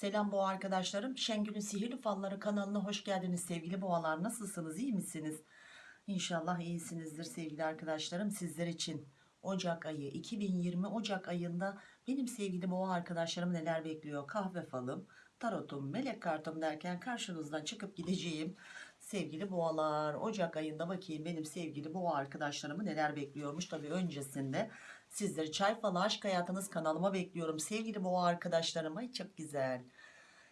Selam boğa arkadaşlarım. Şengül'ün Sihirli Falları kanalına hoş geldiniz sevgili boğalar. Nasılsınız? iyi misiniz? İnşallah iyisinizdir sevgili arkadaşlarım. Sizler için Ocak ayı 2020 Ocak ayında benim sevgili boğa arkadaşlarım neler bekliyor? Kahve falım, tarotum, melek kartım derken karşınızdan çıkıp gideceğim. Sevgili boğalar Ocak ayında bakayım benim sevgili boğa arkadaşlarımı neler bekliyormuş. Tabii öncesinde sizleri çay falı aşk hayatınız kanalıma bekliyorum. Sevgili boğa arkadaşlarım ay çok güzel.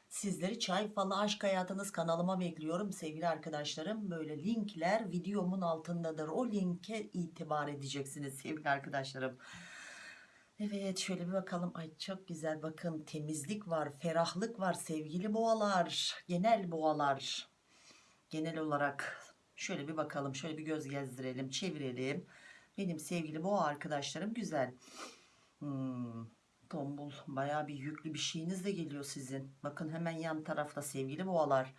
Sizleri çay falı aşk hayatınız kanalıma bekliyorum sevgili arkadaşlarım. Böyle linkler videomun altındadır. O linke itibar edeceksiniz sevgili arkadaşlarım. Evet şöyle bir bakalım. Ay çok güzel bakın temizlik var, ferahlık var sevgili boğalar, genel boğalar. Genel olarak şöyle bir bakalım, şöyle bir göz gezdirelim, çevirelim. Benim sevgili boğa arkadaşlarım güzel. Hmm, tombul bayağı bir yüklü bir şeyiniz de geliyor sizin. Bakın hemen yan tarafta sevgili boğalar.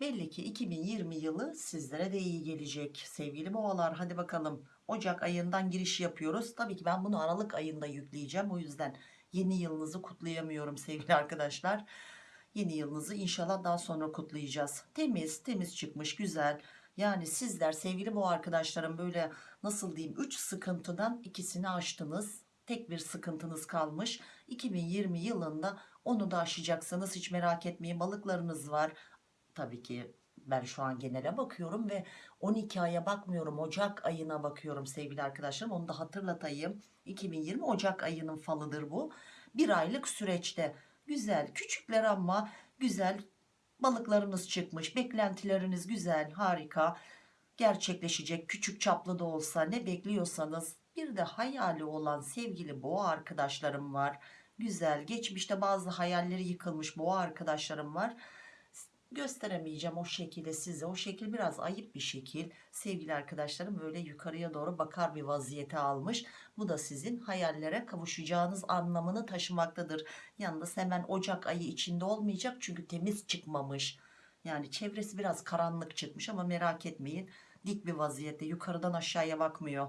Belli ki 2020 yılı sizlere de iyi gelecek sevgili boğalar. Hadi bakalım Ocak ayından giriş yapıyoruz. Tabii ki ben bunu Aralık ayında yükleyeceğim. O yüzden yeni yılınızı kutlayamıyorum sevgili arkadaşlar. Yeni yılınızı inşallah daha sonra kutlayacağız. Temiz temiz çıkmış güzel. Yani sizler sevgili bu arkadaşlarım böyle nasıl diyeyim 3 sıkıntıdan ikisini aştınız. Tek bir sıkıntınız kalmış. 2020 yılında onu da aşacaksınız. Hiç merak etmeyin balıklarınız var. Tabii ki ben şu an genele bakıyorum ve 12 aya bakmıyorum. Ocak ayına bakıyorum sevgili arkadaşlarım. Onu da hatırlatayım. 2020 Ocak ayının falıdır bu. Bir aylık süreçte güzel küçükler ama güzel balıklarınız çıkmış. Beklentileriniz güzel harika gerçekleşecek küçük çaplı da olsa ne bekliyorsanız bir de hayali olan sevgili boğa arkadaşlarım var. Güzel geçmişte bazı hayalleri yıkılmış boğa arkadaşlarım var gösteremeyeceğim o şekilde size. O şekil biraz ayıp bir şekil. Sevgili arkadaşlarım böyle yukarıya doğru bakar bir vaziyete almış. Bu da sizin hayallere kavuşacağınız anlamını taşımaktadır. Yalnız hemen Ocak ayı içinde olmayacak çünkü temiz çıkmamış. Yani çevresi biraz karanlık çıkmış ama merak etmeyin. Dik bir vaziyette yukarıdan aşağıya bakmıyor.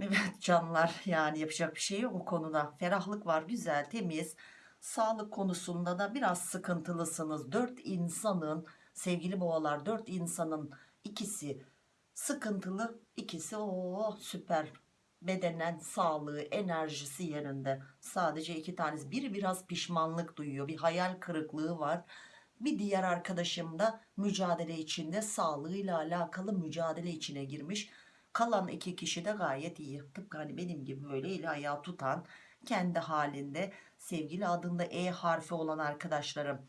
Evet canlar yani yapacak bir şey yok o konuda. Ferahlık var güzel temiz sağlık konusunda da biraz sıkıntılısınız. Dört insanın sevgili boğalar dört insanın ikisi sıkıntılı ikisi o süper bedenen sağlığı enerjisi yerinde. Sadece iki tanesi biri biraz pişmanlık duyuyor bir hayal kırıklığı var. Bir diğer arkadaşım da mücadele içinde sağlığıyla alakalı mücadele içine girmiş. Kalan iki kişi de gayet iyi. Tıpkı hani benim gibi böyle eli ayağı tutan kendi halinde. Sevgili adında E harfi olan arkadaşlarım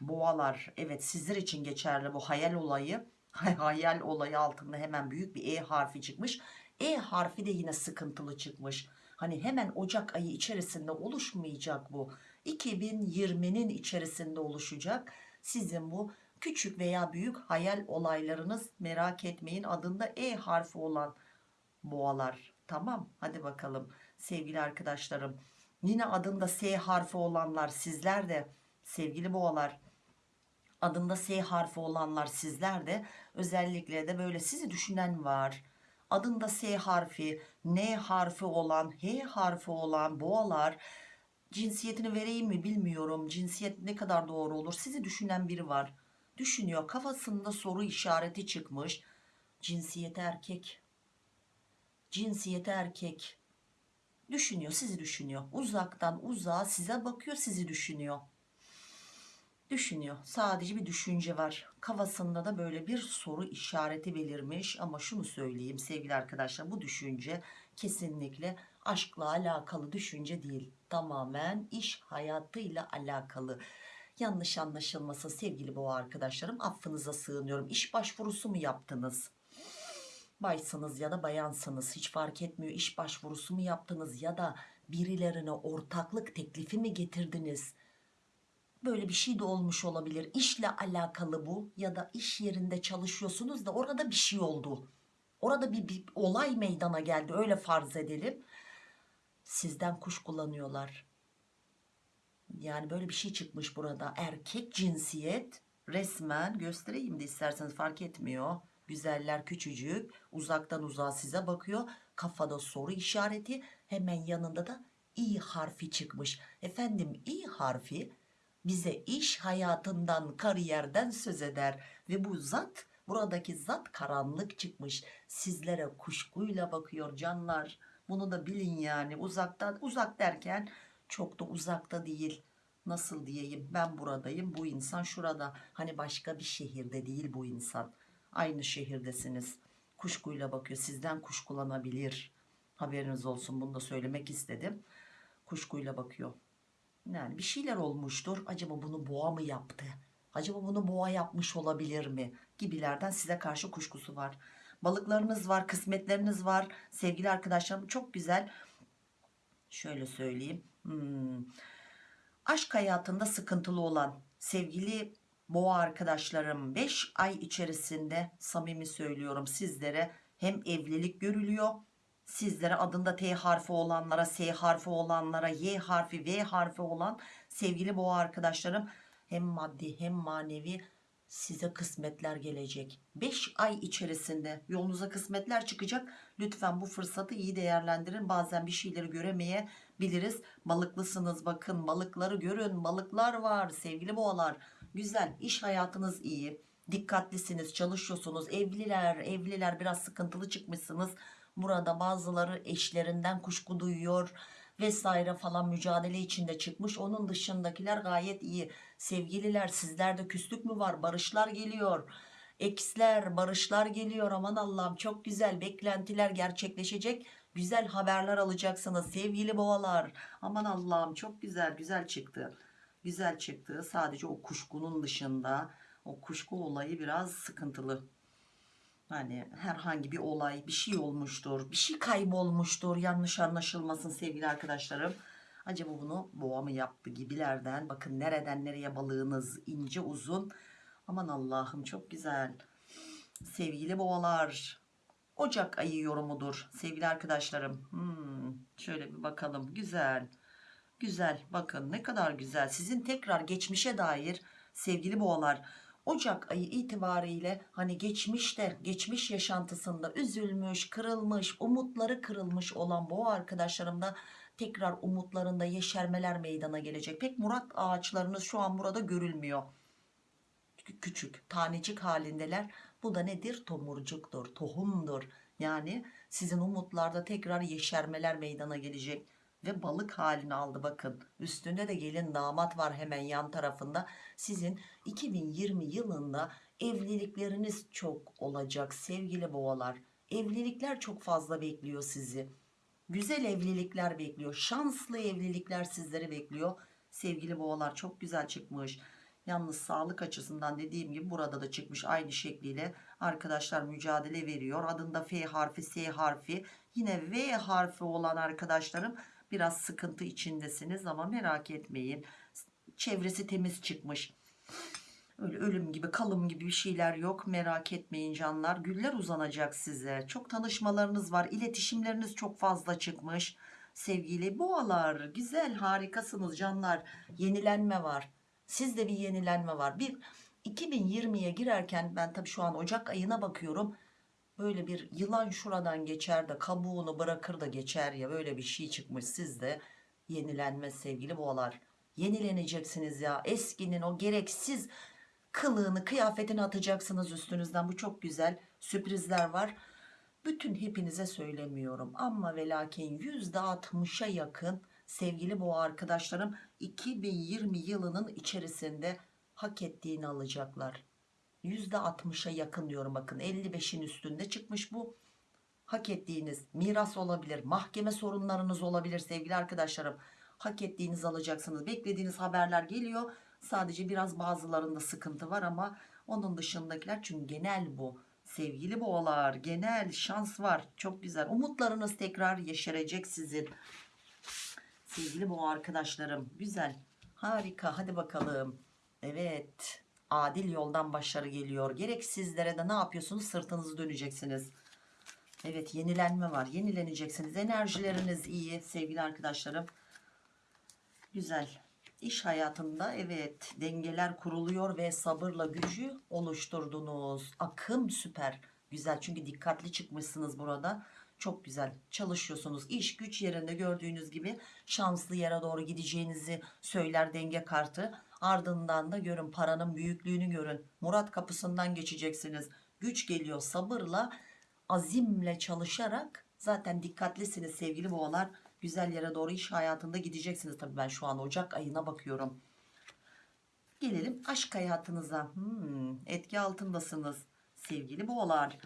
boğalar. Evet sizler için geçerli bu hayal olayı. Hayal olayı altında hemen büyük bir E harfi çıkmış. E harfi de yine sıkıntılı çıkmış. Hani hemen Ocak ayı içerisinde oluşmayacak bu. 2020'nin içerisinde oluşacak. Sizin bu küçük veya büyük hayal olaylarınız merak etmeyin adında E harfi olan boğalar. Tamam hadi bakalım sevgili arkadaşlarım. Yine adında S harfi olanlar sizler de sevgili boğalar adında S harfi olanlar sizler de özellikle de böyle sizi düşünen var. Adında S harfi N harfi olan H harfi olan boğalar cinsiyetini vereyim mi bilmiyorum. Cinsiyet ne kadar doğru olur? Sizi düşünen biri var. Düşünüyor kafasında soru işareti çıkmış. Cinsiyeti erkek. Cinsiyeti erkek düşünüyor sizi düşünüyor. Uzaktan uzağa size bakıyor sizi düşünüyor. Düşünüyor. Sadece bir düşünce var. Kafasında da böyle bir soru işareti belirmiş. Ama şunu söyleyeyim sevgili arkadaşlar bu düşünce kesinlikle aşkla alakalı düşünce değil. Tamamen iş hayatıyla alakalı. Yanlış anlaşılması sevgili boğa arkadaşlarım affınıza sığınıyorum. İş başvurusu mu yaptınız baysınız ya da bayansınız. Hiç fark etmiyor. İş başvurusu mu yaptınız ya da birilerine ortaklık teklifi mi getirdiniz? Böyle bir şey de olmuş olabilir. İşle alakalı bu ya da iş yerinde çalışıyorsunuz da orada bir şey oldu. Orada bir, bir olay meydana geldi. Öyle farz edelim. Sizden kuş kullanıyorlar. Yani böyle bir şey çıkmış burada. Erkek cinsiyet resmen göstereyim de isterseniz fark etmiyor güzeller küçücük uzaktan uzağa size bakıyor. Kafada soru işareti hemen yanında da i harfi çıkmış. Efendim i harfi bize iş hayatından kariyerden söz eder. Ve bu zat buradaki zat karanlık çıkmış. Sizlere kuşkuyla bakıyor canlar. Bunu da bilin yani. Uzaktan uzak derken çok da uzakta değil. Nasıl diyeyim? Ben buradayım bu insan şurada. Hani başka bir şehirde değil bu insan aynı şehirdesiniz. Kuşkuyla bakıyor. Sizden kuşkulanabilir. Haberiniz olsun bunu da söylemek istedim. Kuşkuyla bakıyor. Yani bir şeyler olmuştur. Acaba bunu boğa mı yaptı? Acaba bunu boğa yapmış olabilir mi? Gibilerden size karşı kuşkusu var. Balıklarınız var kısmetleriniz var. Sevgili arkadaşlarım çok güzel. Şöyle söyleyeyim. Hmm. aşk hayatında sıkıntılı olan sevgili boğa arkadaşlarım 5 ay içerisinde samimi söylüyorum sizlere hem evlilik görülüyor sizlere adında T harfi olanlara S harfi olanlara Y harfi V harfi olan sevgili boğa arkadaşlarım hem maddi hem manevi size kısmetler gelecek. 5 ay içerisinde yolunuza kısmetler çıkacak. Lütfen bu fırsatı iyi değerlendirin. Bazen bir şeyleri göremeyebiliriz balıklısınız bakın balıkları görün balıklar var sevgili boğalar güzel. İş hayatınız iyi. Dikkatlisiniz çalışıyorsunuz. Evliler evliler biraz sıkıntılı çıkmışsınız. Burada bazıları eşlerinden kuşku duyuyor vesaire falan mücadele içinde çıkmış. Onun dışındakiler gayet iyi. Sevgililer sizlerde küslük mü var? Barışlar geliyor. Eksler barışlar geliyor. Aman Allah'ım çok güzel beklentiler gerçekleşecek. Güzel haberler alacaksınız. Sevgili boğalar. Aman Allah'ım çok güzel güzel çıktı güzel çıktı. Sadece o kuşkunun dışında o kuşku olayı biraz sıkıntılı. Hani herhangi bir olay bir şey olmuştur bir şey kaybolmuştur. Yanlış anlaşılmasın sevgili arkadaşlarım. Acaba bunu boğa mı yaptı gibilerden? Bakın nereden nereye balığınız ince uzun. Aman Allah'ım çok güzel. Sevgili boğalar Ocak ayı yorumudur sevgili arkadaşlarım. Hmm, şöyle bir bakalım. Güzel güzel. Bakın ne kadar güzel. Sizin tekrar geçmişe dair sevgili boğalar Ocak ayı itibariyle hani geçmişte geçmiş yaşantısında üzülmüş kırılmış umutları kırılmış olan boğa arkadaşlarımda tekrar umutlarında yeşermeler meydana gelecek. Pek murat ağaçlarınız şu an burada görülmüyor. Küçük tanecik halindeler. Bu da nedir? Tomurcuktur tohumdur. Yani sizin umutlarda tekrar yeşermeler meydana gelecek ve balık halini aldı bakın. Üstünde de gelin damat var hemen yan tarafında. Sizin 2020 yılında evlilikleriniz çok olacak sevgili boğalar. Evlilikler çok fazla bekliyor sizi. Güzel evlilikler bekliyor şanslı evlilikler sizleri bekliyor. Sevgili boğalar çok güzel çıkmış. Yalnız sağlık açısından dediğim gibi burada da çıkmış aynı şekliyle. Arkadaşlar mücadele veriyor. Adında F harfi S harfi. Yine V harfi olan arkadaşlarım biraz sıkıntı içindesiniz ama merak etmeyin. Çevresi temiz çıkmış. Öyle ölüm gibi kalım gibi bir şeyler yok. Merak etmeyin canlar. Güller uzanacak size. Çok tanışmalarınız var. İletişimleriniz çok fazla çıkmış. Sevgili boğalar güzel harikasınız canlar. Yenilenme var. Sizde bir yenilenme var. Bir 2020'ye girerken ben tabii şu an Ocak ayına bakıyorum böyle bir yılan şuradan geçer de kabuğunu bırakır da geçer ya böyle bir şey çıkmış sizde yenilenme sevgili boğalar. Yenileneceksiniz ya eskinin o gereksiz kılığını kıyafetini atacaksınız üstünüzden. Bu çok güzel sürprizler var. Bütün hepinize söylemiyorum ama ve lakin %60'a yakın sevgili boğa arkadaşlarım 2020 yılının içerisinde hak ettiğini alacaklar %60'a yakın diyorum bakın. 55'in üstünde çıkmış bu. Hak ettiğiniz miras olabilir mahkeme sorunlarınız olabilir sevgili arkadaşlarım. Hak ettiğiniz alacaksınız. Beklediğiniz haberler geliyor. Sadece biraz bazılarında sıkıntı var ama onun dışındakiler çünkü genel bu. Sevgili boğalar genel şans var. Çok güzel. Umutlarınız tekrar yeşerecek sizin. Sevgili boğa arkadaşlarım güzel. Harika. Hadi bakalım. Evet adil yoldan başarı geliyor. Gerek sizlere de ne yapıyorsunuz? Sırtınızı döneceksiniz. Evet yenilenme var. Yenileneceksiniz. Enerjileriniz iyi sevgili arkadaşlarım. Güzel. İş hayatında evet dengeler kuruluyor ve sabırla gücü oluşturdunuz. Akım süper. Güzel. Çünkü dikkatli çıkmışsınız burada. Çok güzel. Çalışıyorsunuz. İş güç yerinde gördüğünüz gibi şanslı yere doğru gideceğinizi söyler denge kartı. Ardından da görün paranın büyüklüğünü görün. Murat kapısından geçeceksiniz. Güç geliyor sabırla, azimle çalışarak zaten dikkatlisiniz sevgili boğalar. Güzel yere doğru iş hayatında gideceksiniz. Tabii ben şu an Ocak ayına bakıyorum. Gelelim aşk hayatınıza. Hmm, etki altındasınız. Sevgili boğalar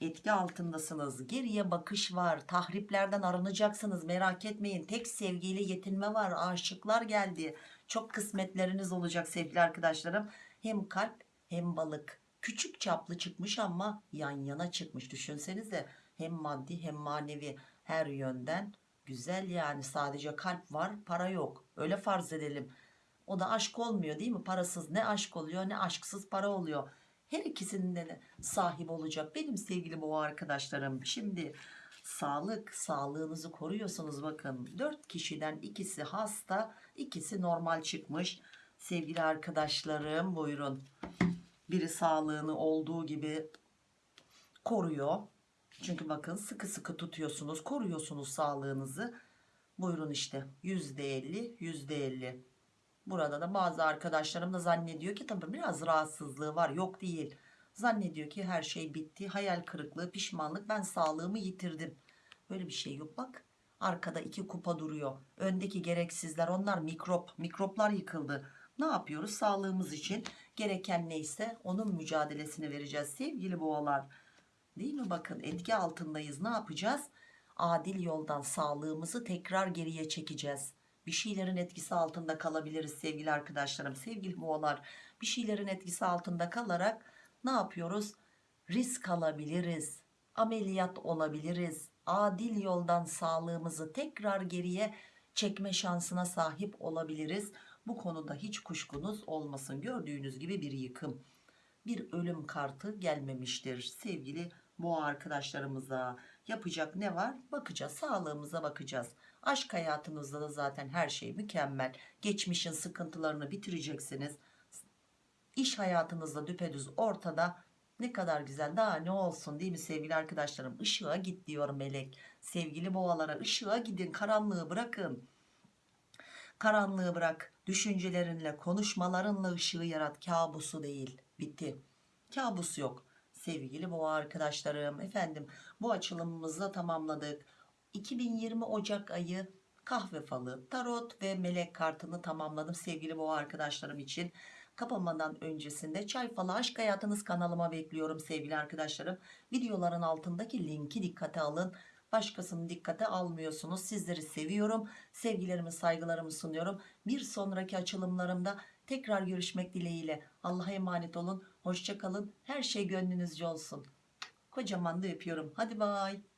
etki altındasınız. Geriye bakış var. Tahriplerden arınacaksınız. Merak etmeyin. Tek sevgiyle yetinme var. Aşıklar geldi. Çok kısmetleriniz olacak sevgili arkadaşlarım. Hem kalp hem balık. Küçük çaplı çıkmış ama yan yana çıkmış. Düşünsenize hem maddi hem manevi her yönden güzel yani sadece kalp var para yok. Öyle farz edelim. O da aşk olmuyor değil mi? Parasız ne aşk oluyor ne aşksız para oluyor. Her ikisinin de sahip olacak benim sevgili boğa arkadaşlarım. Şimdi sağlık sağlığınızı koruyorsunuz bakın. 4 kişiden ikisi hasta ikisi normal çıkmış. Sevgili arkadaşlarım buyurun. Biri sağlığını olduğu gibi koruyor. Çünkü bakın sıkı sıkı tutuyorsunuz koruyorsunuz sağlığınızı. Buyurun işte %50 %50. Burada da bazı arkadaşlarım da zannediyor ki tabii biraz rahatsızlığı var. Yok değil. Zannediyor ki her şey bitti. Hayal kırıklığı, pişmanlık. Ben sağlığımı yitirdim. Böyle bir şey yok bak. Arkada iki kupa duruyor. Öndeki gereksizler onlar mikrop. Mikroplar yıkıldı. Ne yapıyoruz? Sağlığımız için gereken neyse onun mücadelesini vereceğiz sevgili boğalar. Değil mi? Bakın etki altındayız. Ne yapacağız? Adil yoldan sağlığımızı tekrar geriye çekeceğiz bir şeylerin etkisi altında kalabiliriz sevgili arkadaşlarım sevgili boğalar bir şeylerin etkisi altında kalarak ne yapıyoruz? Risk alabiliriz ameliyat olabiliriz adil yoldan sağlığımızı tekrar geriye çekme şansına sahip olabiliriz. Bu konuda hiç kuşkunuz olmasın. Gördüğünüz gibi bir yıkım bir ölüm kartı gelmemiştir. Sevgili boğa arkadaşlarımıza yapacak ne var? Bakacağız sağlığımıza bakacağız. Aşk hayatınızda da zaten her şey mükemmel. Geçmişin sıkıntılarını bitireceksiniz. İş hayatınızda düpedüz ortada. Ne kadar güzel daha ne olsun değil mi sevgili arkadaşlarım? Işığa git diyor melek. Sevgili boğalara ışığa gidin karanlığı bırakın. Karanlığı bırak. Düşüncelerinle konuşmalarınla ışığı yarat. Kabusu değil. Bitti. Kabus yok. Sevgili boğa arkadaşlarım efendim bu açılımımızı da tamamladık 2020 Ocak ayı kahve falı, tarot ve melek kartını tamamladım sevgili boğa arkadaşlarım için. Kapamadan öncesinde çay falı aşk hayatınız kanalıma bekliyorum sevgili arkadaşlarım. Videoların altındaki linki dikkate alın. Başkasını dikkate almıyorsunuz. Sizleri seviyorum. Sevgilerimi saygılarımı sunuyorum. Bir sonraki açılımlarımda tekrar görüşmek dileğiyle. Allah'a emanet olun. Hoşçakalın. Her şey gönlünüzce olsun. Kocaman da öpüyorum. Hadi bay.